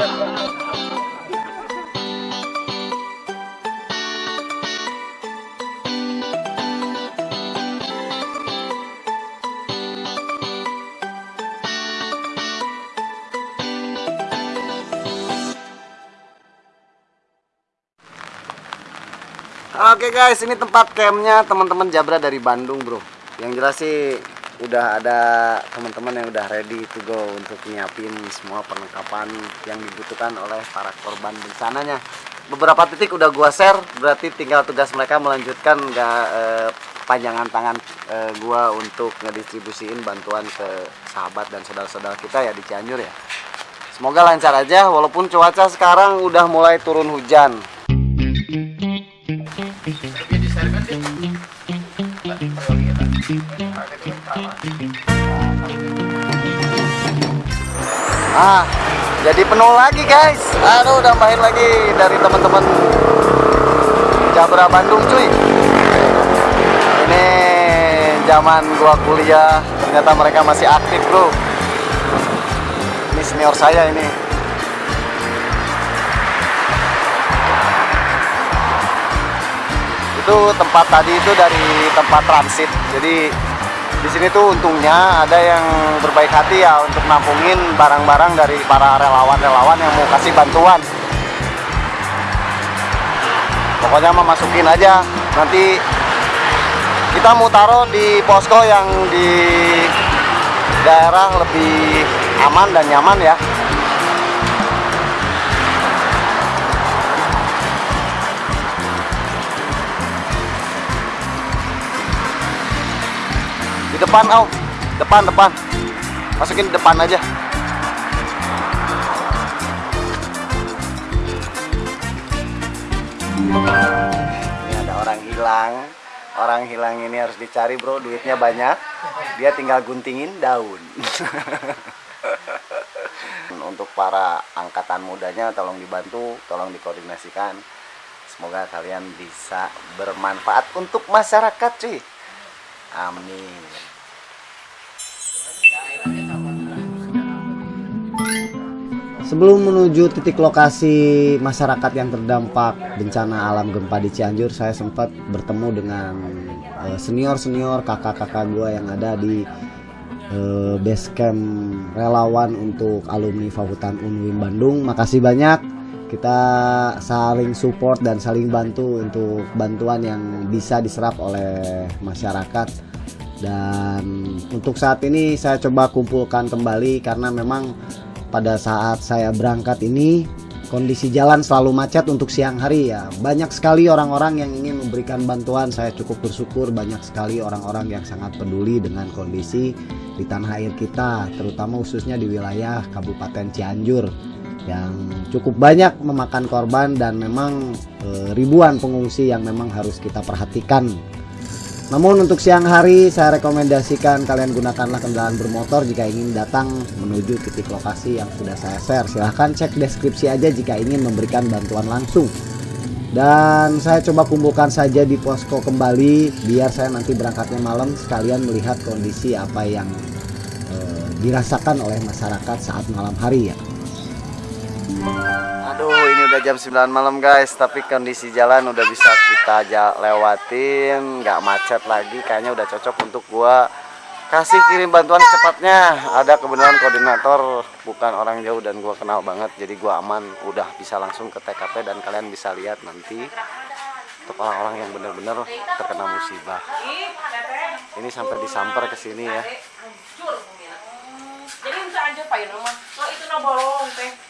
Oke guys, ini tempat campnya teman-teman Jabra dari Bandung bro. Yang jelas sih udah ada teman-teman yang udah ready to go untuk nyiapin semua perlengkapan yang dibutuhkan oleh para korban bencananya. Beberapa titik udah gua share, berarti tinggal tugas mereka melanjutkan nggak eh, panjangan tangan eh, gua untuk ngedistribusiin bantuan ke sahabat dan saudara-saudara kita ya di Cianjur ya. Semoga lancar aja walaupun cuaca sekarang udah mulai turun hujan. Ah, jadi penuh lagi guys. Aduh, tambahin lagi dari teman-teman Jabra Bandung cuy. Ini zaman gua kuliah, ternyata mereka masih aktif bro. Ini senior saya ini. Itu tempat tadi itu dari tempat transit. Jadi di sini tuh untungnya ada yang berbaik hati ya untuk nampungin barang-barang dari para relawan-relawan yang mau kasih bantuan. Pokoknya mah masukin aja. Nanti kita mau taruh di posko yang di daerah lebih aman dan nyaman ya. Depan, oh. Depan, depan. Masukin depan aja. Ini ada orang hilang. Orang hilang ini harus dicari, Bro. Duitnya banyak. Dia tinggal guntingin daun. Untuk para angkatan mudanya tolong dibantu, tolong dikoordinasikan. Semoga kalian bisa bermanfaat untuk masyarakat, cuy. Amin. Sebelum menuju titik lokasi masyarakat yang terdampak bencana alam gempa di Cianjur, saya sempat bertemu dengan eh, senior-senior kakak-kakak gue yang ada di eh, base camp relawan untuk alumni Fakultas Unwin Bandung. Makasih banyak. Kita saling support dan saling bantu untuk bantuan yang bisa diserap oleh masyarakat. Dan untuk saat ini saya coba kumpulkan kembali karena memang pada saat saya berangkat ini kondisi jalan selalu macet untuk siang hari ya. Banyak sekali orang-orang yang ingin memberikan bantuan. Saya cukup bersyukur banyak sekali orang-orang yang sangat peduli dengan kondisi di tanah air kita terutama khususnya di wilayah Kabupaten Cianjur yang cukup banyak memakan korban dan memang e, ribuan pengungsi yang memang harus kita perhatikan namun untuk siang hari saya rekomendasikan kalian gunakanlah kendaraan bermotor jika ingin datang menuju titik lokasi yang sudah saya share. Silahkan cek deskripsi aja jika ingin memberikan bantuan langsung. Dan saya coba kumpulkan saja di posko kembali biar saya nanti berangkatnya malam sekalian melihat kondisi apa yang eh, dirasakan oleh masyarakat saat malam hari ya. Udah jam 9 malam guys. Tapi kondisi jalan udah bisa kita lewatin. Nggak macet lagi. Kayaknya udah cocok untuk gua Kasih kirim bantuan secepatnya Ada kebenaran koordinator. Bukan orang jauh dan gua kenal banget. Jadi gua aman. Udah bisa langsung ke TKP Dan kalian bisa lihat nanti Untuk orang-orang yang benar-benar terkena musibah. Ini sampai disamper ke sini ya. Jadi aja pak so itu na bolong teh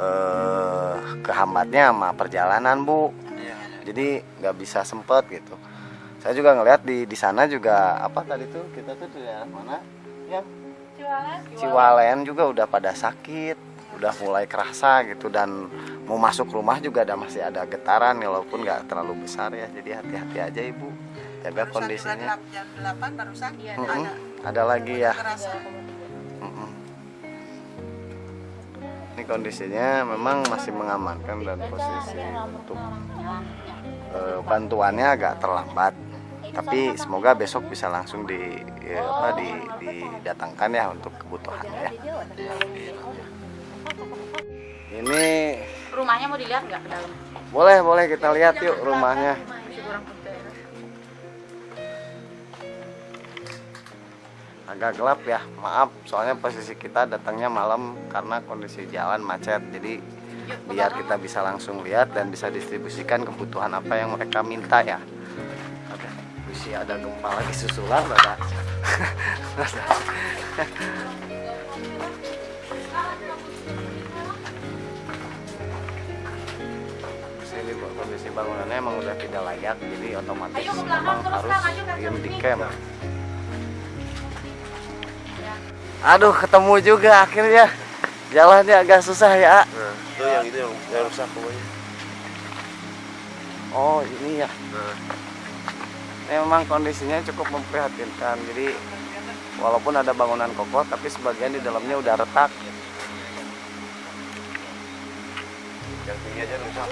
eh kehambatnya sama perjalanan bu. Jadi nggak bisa sempet gitu. Saya juga ngelihat di di sana juga apa tadi tuh kita tuh di daerah mana? Ya jualan Ciwalen juga udah pada sakit. udah mulai kerasa gitu dan mau masuk rumah juga ada masih ada getaran walaupun nggak terlalu besar ya jadi hati-hati aja ibu jaga kondisinya jam jam 8 barusan Iya, ada ada lagi ya kerasa. Kondisinya memang masih mengamankan dan posisi untuk eh, bantuannya agak terlambat. Tapi semoga besok bisa langsung di ya, apa di didatangkan ya untuk kebutuhannya ya. Ini Rumahnya mau dilihat nggak ke dalam? boleh boleh kita lihat yuk rumahnya agak gelap ya. Maaf soalnya posisi kita datangnya malam karena kondisi jalan macet. Jadi biar kita bisa langsung lihat dan bisa distribusikan kebutuhan apa yang mereka minta ya. Ada ada gempa lagi susulan ada sini Bu, kondisi bangunannya emang udah tidak layak jadi otomatis Ayo ke belakang, memang harus diem di camp Aduh, ketemu juga akhirnya. Jalannya agak susah ya. Nah, itu yang itu yang, yang rusak pokoknya. Oh, ini ya. Nah, memang kondisinya cukup memprihatinkan. Jadi walaupun ada bangunan kokoh, tapi sebagian di dalamnya udah retak. yang tinggi aja rusak.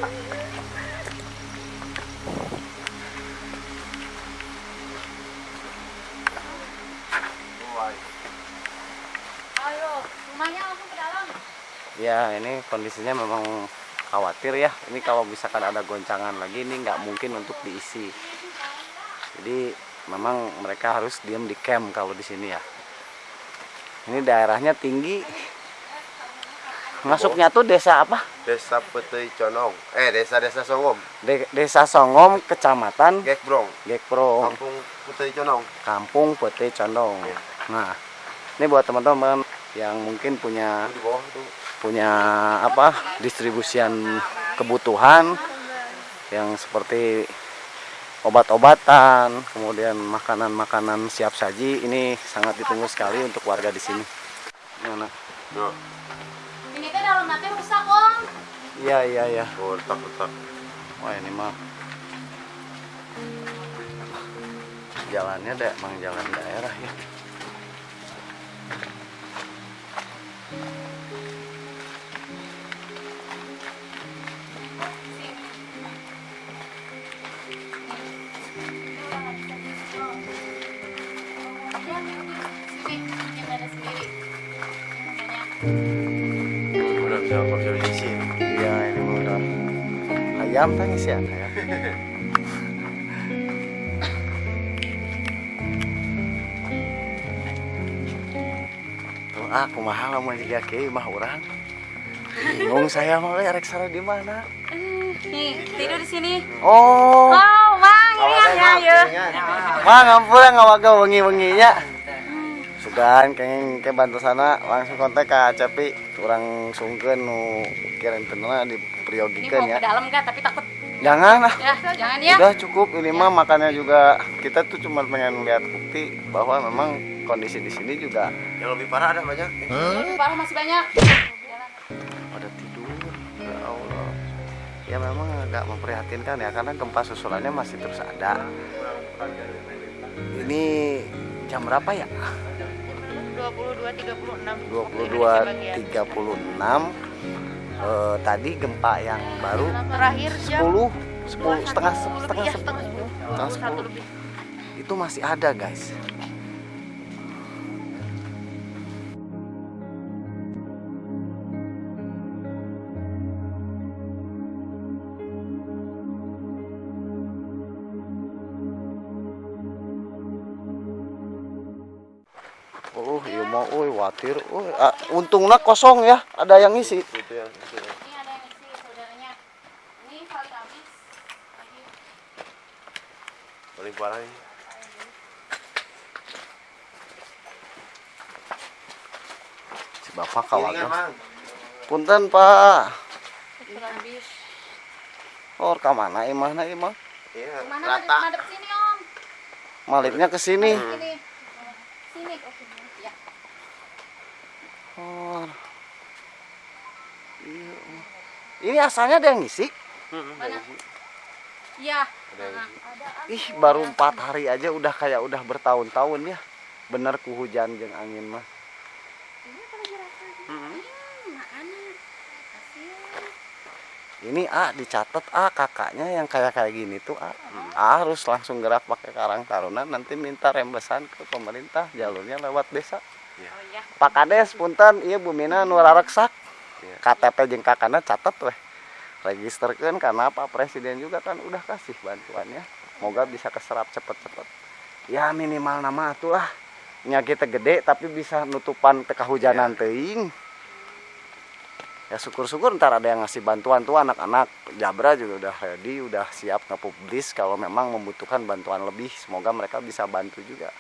Ya, ini kondisinya memang khawatir ya. Ini kalau misalkan ada goncangan lagi, ini nggak mungkin untuk diisi. Jadi memang mereka harus diem di camp kalau di sini ya. Ini daerahnya tinggi. Masuknya tuh desa apa? Desa Petei Conong. Eh, desa-desa Songom. De- desa Songom, Kecamatan Gekbrong. Gekpro. Kampung Petei Conong. Kampung Pete Condong. Iya. Nah, ini buat teman-teman yang mungkin punya Itu di bawah tuh. Punya apa distribusian kebutuhan yang seperti obat-obatan, kemudian makanan-makanan siap saji ini sangat ditunggu sekali untuk warga di sini. Nah, Ini teh dalam nanti rusak, Om. Iya iya iya. oh, retak-retak. Wah ini mah jalannya deh, emang jalan daerah ya. Ayam tangis ya ayam. Tuh aku mahal mau juga ke mah orang. Bingung saya mau erek sare di mana? Nih, tidur di sini. Oh, Oh, Mang, ini ya, ya. mah ngampura ngawaga wengi-wenginya. Sugan kenging ke bantu sana langsung kontak ke Cepi kurang sungkeun nu kirim tenana Ini dipriogikeun mau ya. ke dalam kan, tapi takut. Jangan lah. Ya, jangan ya. Udah cukup ini mah makannya juga kita tuh cuma pengen lihat bukti bahwa memang kondisi di sini juga Yang lebih parah ada banyak. Lebih parah masih banyak. pada tidur. Ya Allah. Ya memang agak memprihatinkan ya karena gempa susulannya masih terus ada. Ini jam berapa ya? 22 36. 22.36 eh, tadi gempa yang baru Terakhir jam 10 10 setengah setengah 10 setengah setengah Satu 10 lebih. itu masih ada guys Oh, iya mau, oi, watir, oi, ah, untungnya kosong ya, ada yang isi. Itu yang itu yang. Ini ada yang isi saudaranya. Ini paling habis. Lagi. paling parah ini. Si bapak. Mang. Punten pak, habis. oh ke mana imah na imah? Iya, Mana rata. madep, madep sini, Om. Malipnya ke sini. Sini. Sini. Ya. Oh. Iya. Ini asalnya ada yang ngisi? Mana? Iya. Ih, baru empat hari aja udah kayak udah bertahun-tahun ya. Bener ku hujan jeung angin mah. Ini A dicatat A kakaknya yang kayak kayak gini tuh A. A harus langsung gerak pakai Karang Taruna nanti minta rembesan ke pemerintah jalurnya lewat desa. Oh iya. Pak Kades punten ieu Bumina nu rareksak. Iya. KTP jeung kakana catat weh. Registerkeun karena Pak Presiden juga kan udah kasih bantuannya. Moga bisa keserap cepet-cepet. Ya minimal nama atuh lah. Nya kita gede tapi bisa nutupan teka hujanan teuing. Ya syukur-syukur ntar ada yang ngasih bantuan tuh anak-anak Jabra juga udah ready, udah siap nge-publish kalau memang membutuhkan bantuan lebih. Semoga mereka bisa bantu juga.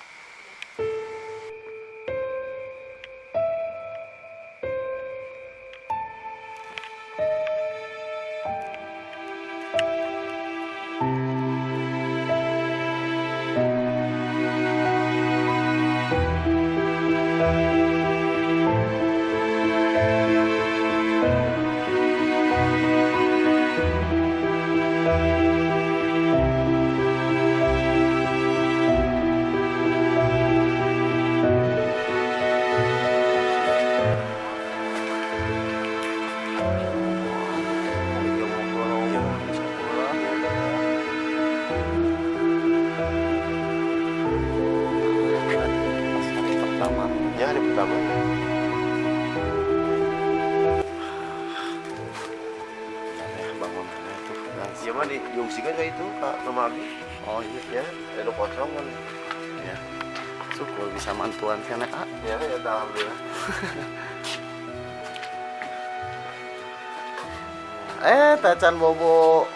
Eh tacan bobo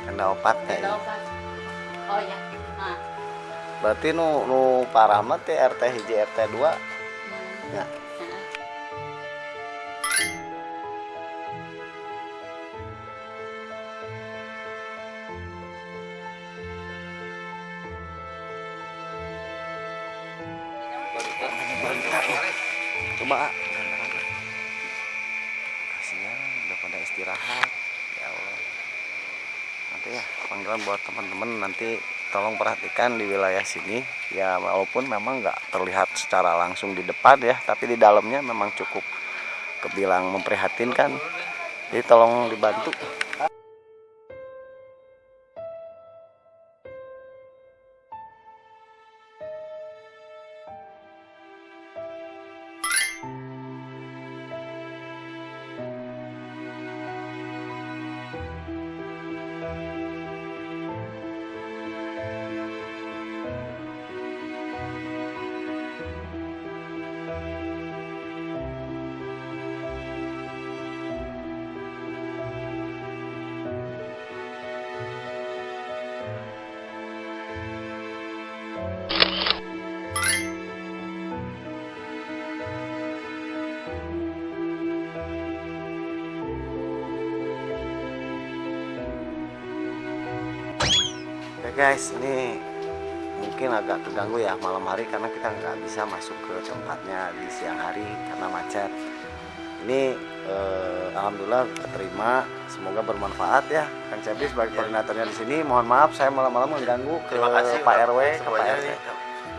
kena opat Ada kayaknya obat. Oh. Nah. berarti nu nu parah mah teh RT hiji RT 2 Hmm. ya nanti tolong perhatikan di wilayah sini. Ya walaupun memang nggak terlihat secara langsung di depan ya tapi di dalamnya memang cukup kebilang memprihatinkan. Jadi tolong dibantu Ya guys, ini mungkin agak terganggu ya malam hari karena kita nggak bisa masuk ke tempatnya di siang hari karena macet. Ini eh, alhamdulillah keterima, semoga bermanfaat ya. Kang Cebi sebagai koordinatornya di sini, mohon maaf saya malam-malam mengganggu ke Terima kasih Pak RW, ke Pak RT. nih.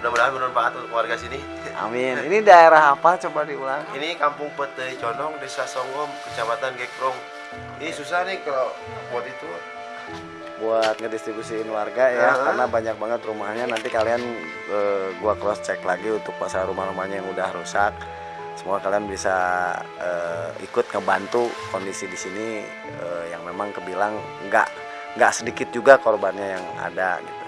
Mudah-mudahan bermanfaat untuk warga sini. Amin. Ini daerah apa? Coba diulang. Ini Kampung Petei Condong, Desa Songgom, Kecamatan Gekrong. Ini susah nih kalau buat itu. Buat ngedistribusiin warga ya Aha. karena banyak banget rumahnya. Nanti kalian eh, gua cross check lagi untuk pasar rumah-rumahnya yang udah rusak. Semoga kalian bisa eh, ikut ngebantu kondisi di sini eh, yang memang kebilang nggak nggak sedikit juga korbannya yang ada gitu.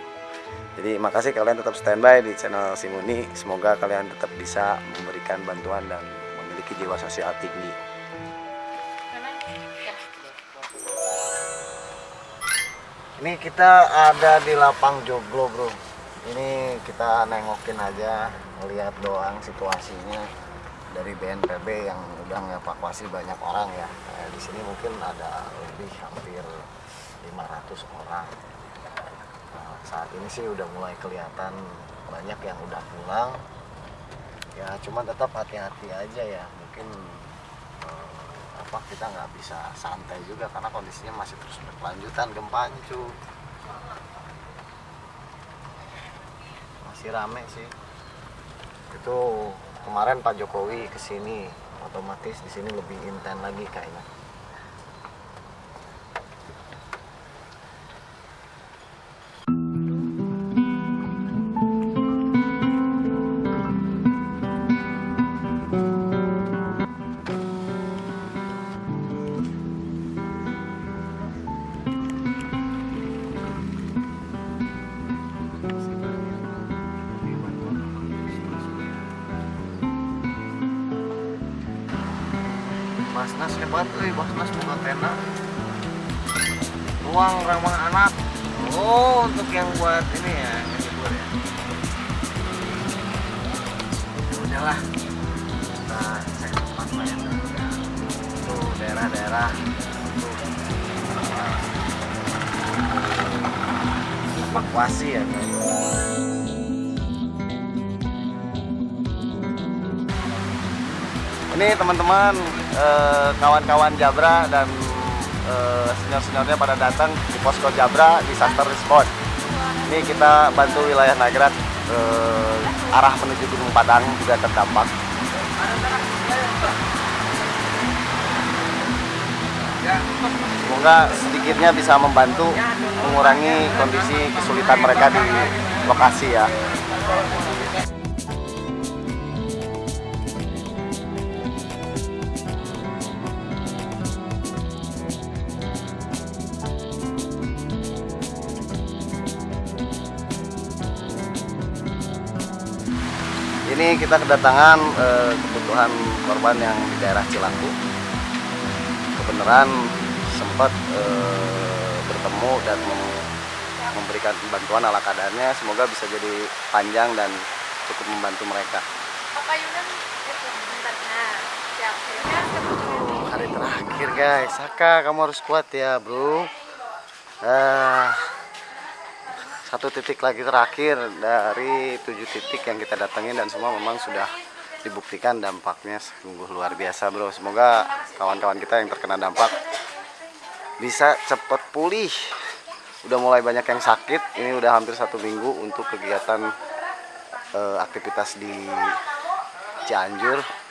Jadi makasih kalian tetap standby di channel Simuni. Semoga kalian tetap bisa memberikan bantuan dan memiliki jiwa sosial tinggi Ini kita ada di lapang joglo bro. Ini kita nengokin aja, ngeliat doang situasinya dari BNPB yang udah ngevakuasi banyak orang ya. Eh, di sini mungkin ada lebih hampir 500 orang Nah, saat ini sih udah mulai kelihatan banyak yang udah pulang ya cuman tetap hati-hati aja ya mungkin apa kita nggak bisa santai juga karena kondisinya masih terus berkelanjutan gempanya cu. Masih rame sih. Itu kemarin Pak Jokowi ke sini otomatis di sini lebih intens lagi kayaknya Hebat euy, Basnas buka tenda. Ruang ramah anak. Oh, untuk yang buat ini ya, yang libur ya. Ya udahlah. Kita cek tempat lain ya. Tuh daerah-daerah. Evakuasi ya. Ini teman-teman kawan-kawan Jabra dan eh, senior-seniornya pada datang di posko Jabra disaster response. Ini kita bantu wilayah Nagrak eh, arah menuju Gunung Padang juga terdampak. Semoga sedikitnya bisa membantu mengurangi kondisi kesulitan mereka di lokasi ya. Kita kedatangan eh, kebutuhan korban yang di daerah Cilaku. Kebenaran sempat eh, bertemu dan mem- memberikan bantuan ala kadarnya. Semoga bisa jadi panjang dan cukup membantu mereka. Bentar. Nah. Ya, hari terakhir guys, Saka kamu harus kuat ya bro. Ah, satu titik lagi terakhir dari tujuh titik yang kita datengin dan semua memang sudah dibuktikan dampaknya sungguh luar biasa bro. Semoga kawan-kawan kita yang terkena dampak bisa cepat pulih. Udah mulai banyak yang sakit, ini udah hampir satu minggu untuk kegiatan eh, aktivitas di Cianjur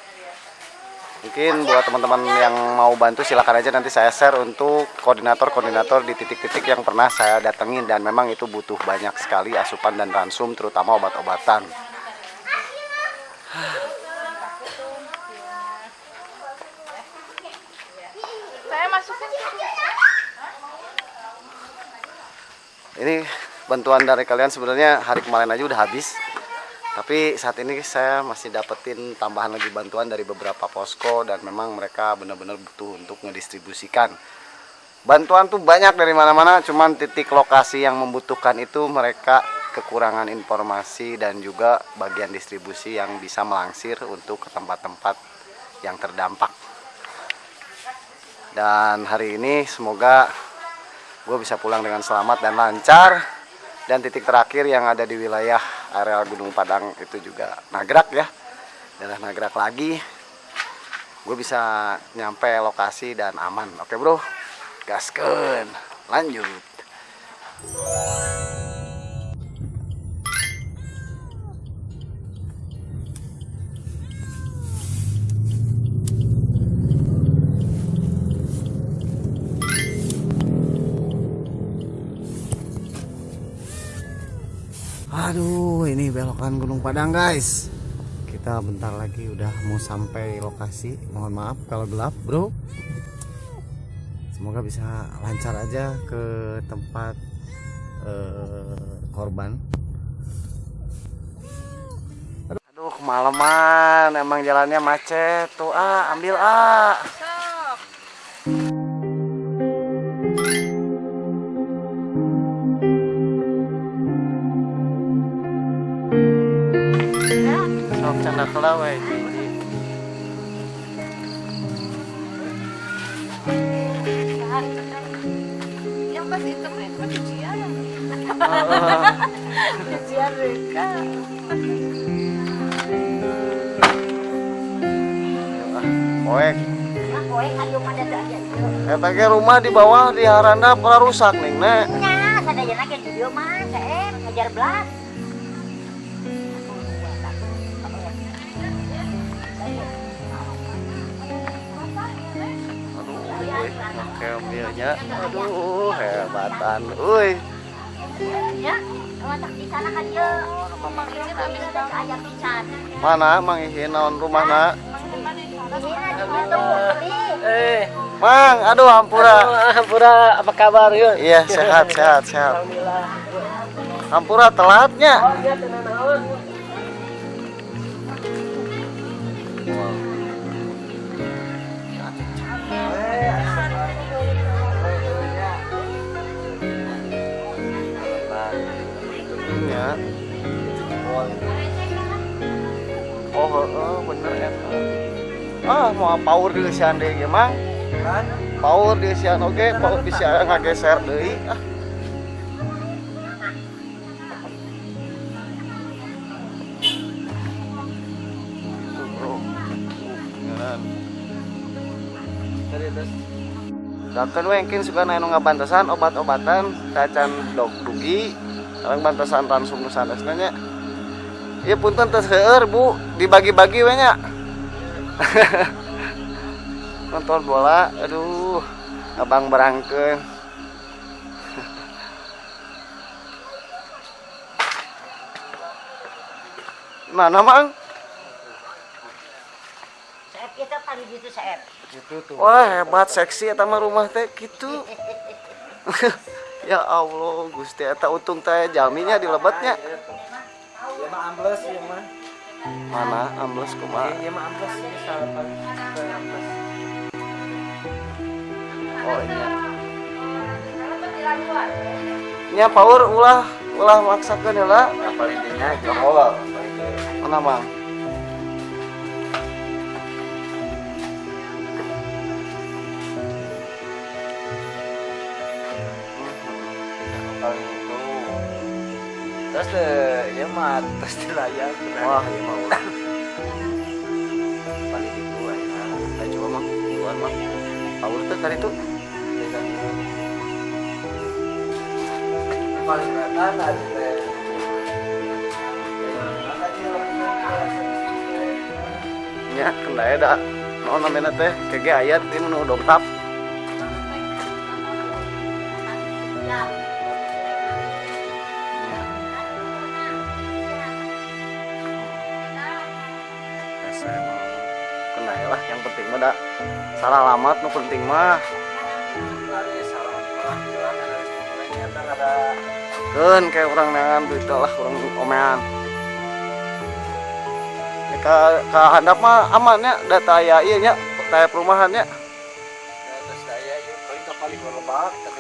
Mungkin buat teman-teman yang mau bantu silakan aja nanti saya share untuk koordinator-koordinator di titik-titik yang pernah saya datengin dan memang itu butuh banyak sekali asupan dan ransum terutama obat-obatan. Saya masukin Ini bantuan dari kalian sebenarnya hari kemarin aja udah habis. Tapi saat ini saya masih dapetin tambahan lagi bantuan dari beberapa posko dan memang mereka benar-benar butuh untuk ngedistribusikan. Bantuan tuh banyak dari mana-mana, cuman titik lokasi yang membutuhkan itu mereka kekurangan informasi dan juga bagian distribusi yang bisa melangsir untuk ke tempat-tempat yang terdampak. Dan hari ini semoga gue bisa pulang dengan selamat dan lancar dan titik terakhir yang ada di wilayah area Gunung Padang itu juga nagrak ya. Daerah nagrak lagi. Gue bisa nyampe lokasi dan aman. Oke bro. Gasken lanjut belokan Gunung Padang, guys. Kita bentar lagi udah mau sampai lokasi. Mohon maaf kalau gelap, Bro. Semoga bisa lancar aja ke tempat eh, korban. Aduh, kemalaman. Emang jalannya macet. Tuh, ah, ambil ah. Sok canda kelawai. Yang pasti itu itu cucian cucian mereka Poek. nah Eta ge rumah di bawah di haranda pernah rusak nih, Nek. nya sadaya lagi di video mah saya ngajar belas kami ada ayam pisan Mana Mang Ihin naon rumahna? Eh, Mang, aduh hampura. Pura apa kabar yuk? Iya, sehat, sehat, sehat. Alhamdulillah. Hampura telatnya. Oh iya heeh, bener ya. Ah, mau power di sian deui ge, Mang. Power di sian oge, power di sian ngageser deui. Ah. Tuh, bro. Jangan. Dakan we engkin suka anu ngabantasan obat-obatan kacan dog dugi sekarang bantasan ransum nu sanesna Iya punten teh seueur Bu dibagi-bagi we nya Nonton bola aduh abang berangkeun Mana mang? saya kita tadi gitu saya Wah hebat seksi eta mah rumah teh gitu. ya Allah Gusti eta untung teh jaminya di lebatnya. Ya mah ambles ya mah. Mana ambles kumaha? Ya mah ambles ini sarapan ambles. Oh iya. Nya power ulah ulah maksakeun heula. Apa intinya jongol. Mana Mang? Terus deh, ya mah terus dilayan. Wah, iya mah ulah. paling itu ya. Ayo coba Mang, duluan Mang. Power teh kali itu. Paling kelihatan aja teh. Nya kendaya da. Naon namanya teh? Kege ayat ieu nu dongkap. Nu penting mah kan kayak orang nangan duit lah orang omean Ya, ka ka handap mah amannya data ya iya nya ke.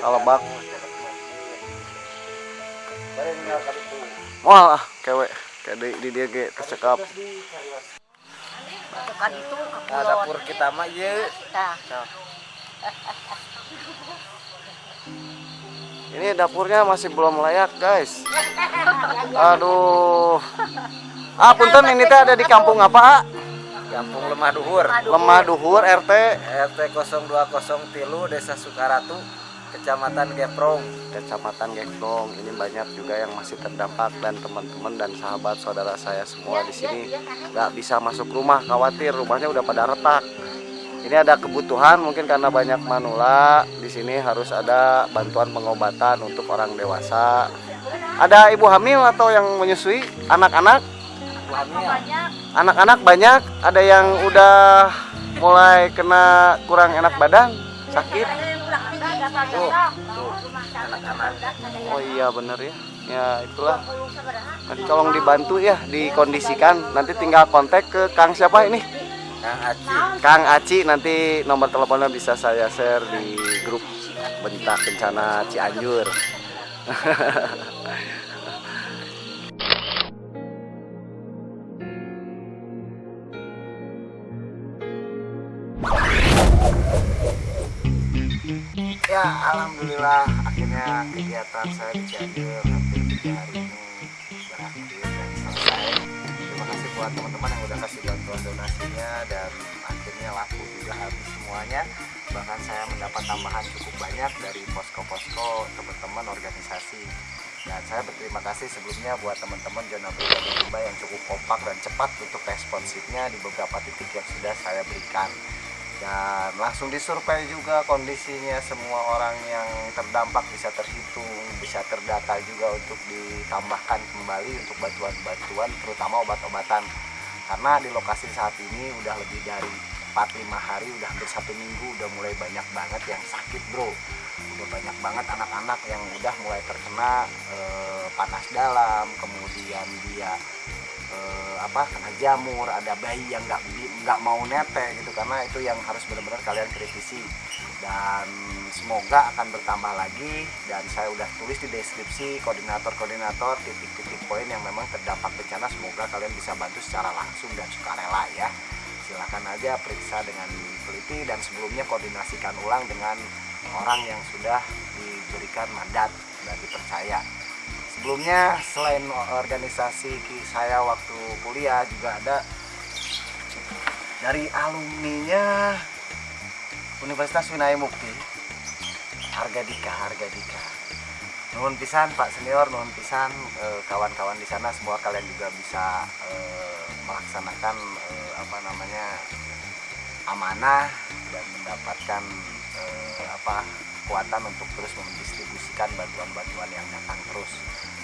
Kalebak. Paling nggak kali itu. moal ah kayak di, di dia ge tercekap itu Nah, dapur kita mah iya. nah. Ini dapurnya masih belum layak guys. Aduh. Ah punten ini teh ada di kampung apa ah? Kampung Lemah Duhur. lemah duhur RT RT 020 Tilu Desa Sukaratu, Kecamatan Geprong. Kecamatan Geklong ini banyak juga yang masih terdampak dan teman-teman dan sahabat saudara saya semua di sini nggak bisa masuk rumah khawatir rumahnya udah pada retak. Ini ada kebutuhan mungkin karena banyak manula. Di sini harus ada bantuan pengobatan untuk orang dewasa. Ada ibu hamil atau yang menyusui? Anak-anak? Anak-anak banyak? Ada yang udah mulai kena kurang enak badan sakit Oh iya bener ya. Ya itulah. Nanti tolong dibantu ya, dikondisikan. Nanti tinggal kontak ke Kang siapa ini? Kang Aci. Kang Aci nanti nomor teleponnya bisa saya share di grup bentak bencana Cianjur. Ya, alhamdulillah akhirnya kegiatan saya di Cianjur hampir tiga hari ini berakhir dan selesai. Terima kasih buat teman-teman yang udah kasih bantuan donasinya dan akhirnya laku juga habis semuanya. Bahkan saya mendapat tambahan cukup banyak dari posko-posko teman-teman organisasi. Dan saya berterima kasih sebelumnya buat teman-teman zona pribadi Rimba yang cukup kompak dan cepat untuk responsifnya di beberapa titik yang sudah saya berikan dan langsung disurvei juga kondisinya semua orang yang terdampak bisa terhitung bisa terdata juga untuk ditambahkan kembali untuk bantuan-bantuan terutama obat-obatan. Karena di lokasi saat ini udah lebih dari 4-5 hari udah hampir satu minggu udah mulai banyak banget yang sakit bro. Udah banyak banget anak-anak yang udah mulai terkena eh, panas dalam kemudian dia eh, apa kena jamur ada bayi yang nggak nggak mau nete gitu karena itu yang harus benar-benar kalian kritisi. Dan semoga akan bertambah lagi dan saya udah tulis di deskripsi koordinator-koordinator titik-titik poin yang memang terdampak bencana. Semoga kalian bisa bantu secara langsung dan sukarela ya. Silakan aja periksa dengan teliti dan sebelumnya koordinasikan ulang dengan orang yang sudah diberikan mandat dan dipercaya sebelumnya selain organisasi saya waktu kuliah juga ada dari alumninya Universitas Winaya Mukti. Harga dika harga dika. Nuhun pisan Pak Senior nuhun pisan eh, kawan-kawan di sana semua kalian juga bisa eh, melaksanakan eh, apa namanya amanah dan mendapatkan eh, apa kekuatan untuk terus mendistribusikan bantuan-bantuan yang datang terus.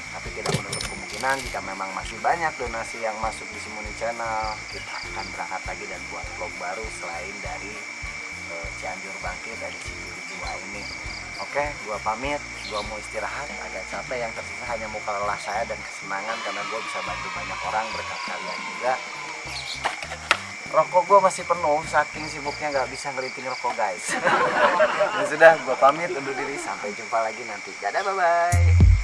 Tapi tidak menutup kemungkinan jika memang masih banyak donasi yang masuk di Simoni Channel kita akan berangkat lagi dan buat vlog baru selain dari eh, Cianjur Bangkit dari Cianjur 2 ini. Oke gua pamit gua mau istirahat agak capek yang tersisa hanya muka lelah saya dan kesenangan karena gua bisa bantu banyak orang berkat kalian juga rokok gue masih penuh saking sibuknya nggak bisa ngeliting rokok guys. Ya sudah gue pamit undur diri. Sampai jumpa lagi nanti. Dadah bye bye